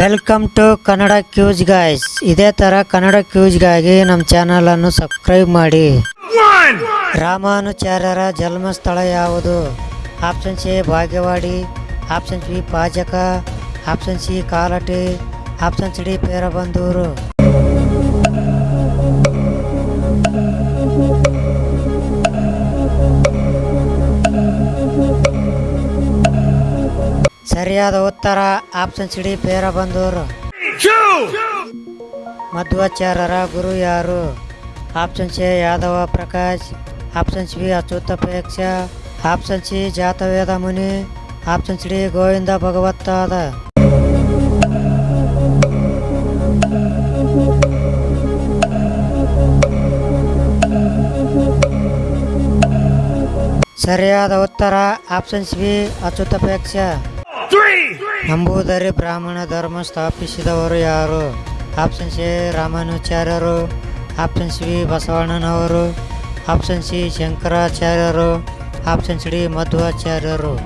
Welcome to Kannada quiz guys ಇದೇ ಥರ ಕನ್ನಡ ಕ್ಯೂಜ್ಗಾಗಿ ನಮ್ಮ ಚಾನಲನ್ನು ಸಬ್ಸ್ಕ್ರೈಬ್ ಮಾಡಿ. ರಾಮಾನುಚಾರ್ಯರ ಜನ್ಮಸ್ಥಳ ಯಾವುದು? Option C ಭಾಗ್ಯವಾಡಿ. Option B Pajaka. Option C Kalady. Option C D Perumbudur. ಸರಿಯಾದ ಉತ್ತರ ಆಪ್ಷನ್ ಸಿ ಡಿ ಪೇರಬಂದೂರು ಮಧ್ವಾಚಾರ್ಯರ ಗುರು ಯಾರು option C Yadava Prakash option C Achyutapreksha option C Jataveda Muni option C D Govinda Bhagavatpada ಸರಿಯಾದ ಉತ್ತರ option C ಅಚ್ಯುತಪೇಕ್ಷ Namboodiri ಬ್ರಾಹ್ಮಣ ಧರ್ಮ ಸ್ಥಾಪಿಸಿದವರು ಯಾರು? ಆಪ್ಷನ್ ಸಿ ರಾಮಾನುಚಾರ್ಯರು. ಆಪ್ಷನ್ ಸಿ ಬಸವಣ್ಣನವರು. ಆಪ್ಷನ್ ಸಿ, ಶಂಕರಾಚಾರ್ಯರು. ಆಪ್ಷನ್ ಡಿ, ಮಧ್ವಾಚಾರ್ಯರು.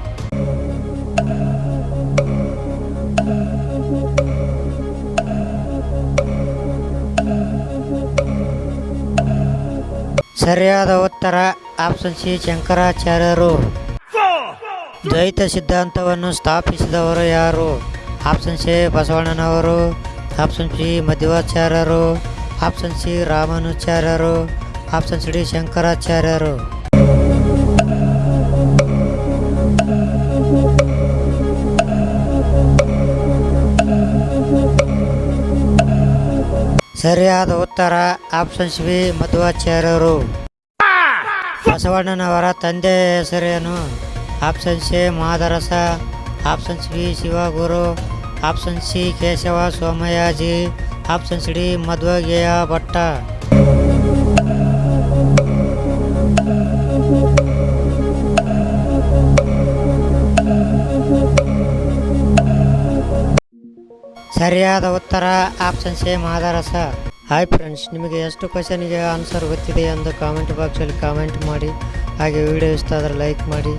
ಸರಿಯಾದ ಉತ್ತರ, ಆಪ್ಷನ್ ಸಿ, ಶಂಕರಾಚಾರ್ಯರು. ದ್ವೈತ ಸಿದ್ಧಾಂತವನ್ನು ಸ್ಥಾಪಿಸಿದವರು ಯಾರು ಆಪ್ಷನ್ ಸಿ ಬಸವಣ್ಣನವರು ಆಪ್ಷನ್ ಸಿ ಮಧ್ವಾಚಾರ್ಯರು ಆಪ್ಷನ್ ಸಿ ರಾಮಾನುಚಾರ್ಯರು ಆಪ್ಷನ್ ಸಿ ಡಿ ಶಂಕರಾಚಾರ್ಯರು ಸರಿಯಾದ ಉತ್ತರ ಆಪ್ಷನ್ ಸಿ ಮಧ್ವಾಚಾರ್ಯರು ಬಸವಣ್ಣನವರ ತಂದೆಯ ಹೆಸರೇನು option C Madarasa. Option C Shivaguru. Option C Keshava Somayaji. Option C D Madhvageha Bhatta. ಸರಿಯಾದ ಉತ್ತರ option C Madarasa. Hi friends, ನಿಮಗೆ ಎಷ್ಟು ಕ್ವಶನ್ಗೆ ಆನ್ಸರ್ ಗೊತ್ತಿದೆ ಎಂದು ಕಾಮೆಂಟ್ ಬಾಕ್ಸಲ್ಲಿ ಕಾಮೆಂಟ್ ಮಾಡಿ. ಹಾಗೆ ವಿಡಿಯೋ ಇಷ್ಟ ಆದರೆ ಲೈಕ್ ಮಾಡಿ.